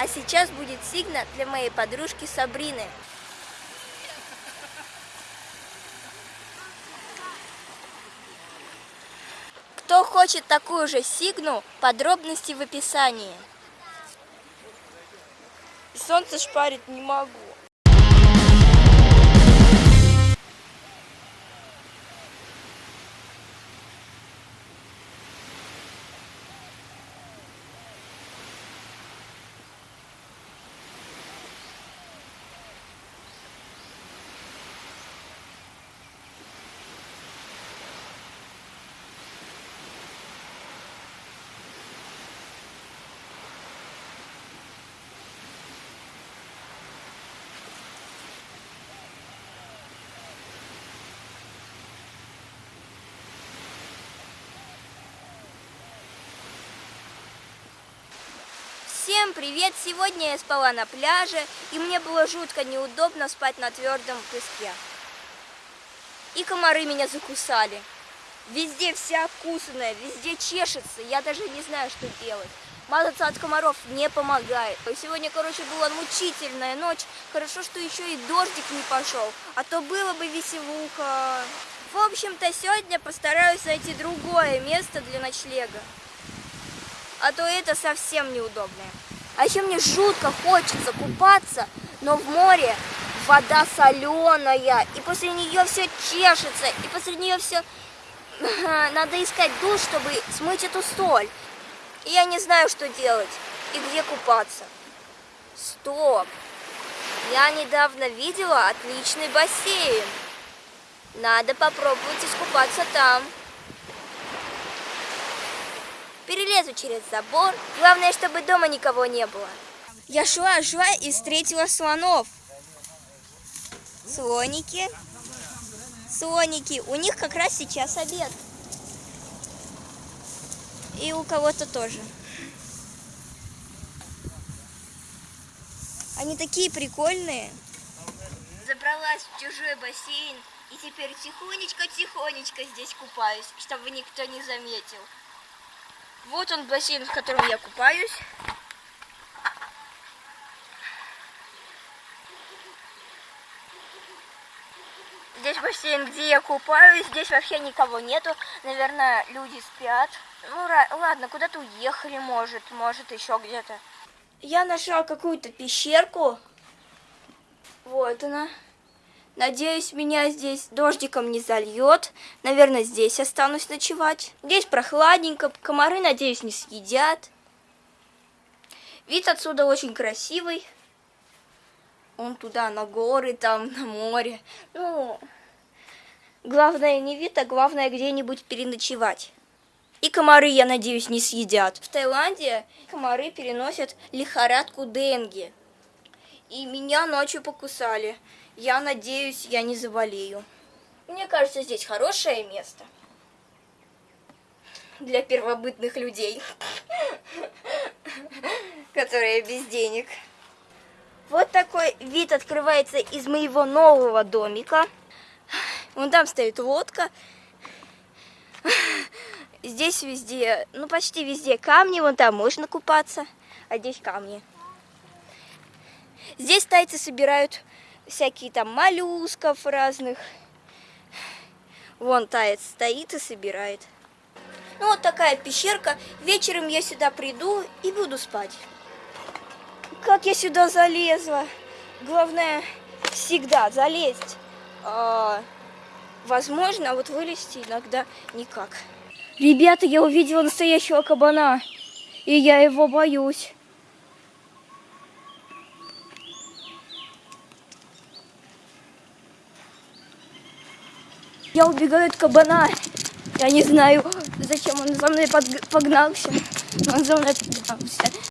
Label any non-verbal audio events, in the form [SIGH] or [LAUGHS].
А сейчас будет сигна для моей подружки Сабрины. Кто хочет такую же сигну, подробности в описании. Солнце шпарит не могу. Всем привет! Сегодня я спала на пляже, и мне было жутко неудобно спать на твердом песке. И комары меня закусали. Везде вся окусанная, везде чешется, я даже не знаю, что делать. Мазаться от комаров не помогает. Сегодня, короче, была мучительная ночь. Хорошо, что еще и дождик не пошел, а то было бы веселуха. В общем-то, сегодня постараюсь найти другое место для ночлега а то это совсем неудобно. А еще мне жутко хочется купаться, но в море вода соленая, и после нее все чешется, и после нее все... [LAUGHS] Надо искать душ, чтобы смыть эту соль. И я не знаю, что делать и где купаться. Стоп! Я недавно видела отличный бассейн. Надо попробовать искупаться там перелезу через забор. Главное, чтобы дома никого не было. Я шла, шла и встретила слонов. Слоники. Слоники. У них как раз сейчас обед. И у кого-то тоже. Они такие прикольные. Забралась в чужой бассейн и теперь тихонечко-тихонечко здесь купаюсь, чтобы никто не заметил. Вот он бассейн, в котором я купаюсь. Здесь бассейн, где я купаюсь. Здесь вообще никого нету. Наверное, люди спят. Ну, ладно, куда-то уехали, может. Может, еще где-то. Я нашла какую-то пещерку. Вот она. Надеюсь, меня здесь дождиком не зальет. Наверное, здесь останусь ночевать. Здесь прохладненько, комары, надеюсь, не съедят. Вид отсюда очень красивый. Он туда, на горы, там, на море. Ну, главное не вид, а главное где-нибудь переночевать. И комары, я надеюсь, не съедят. В Таиланде комары переносят лихорадку денги. И меня ночью покусали. Я надеюсь, я не заболею. Мне кажется, здесь хорошее место для первобытных людей, [LAUGHS] которые без денег. Вот такой вид открывается из моего нового домика. Вон там стоит лодка. Здесь везде, ну почти везде камни, вон там можно купаться, а здесь камни. Здесь тайцы собирают всякие там моллюсков разных. Вон таец стоит и собирает. Ну вот такая пещерка. Вечером я сюда приду и буду спать. Как я сюда залезла? Главное всегда залезть. А, возможно, а вот вылезти иногда никак. Ребята, я увидела настоящего кабана. И я его боюсь. Я убегаю от кабана. Я не знаю, зачем он за мной погнался. Он за мной погнался.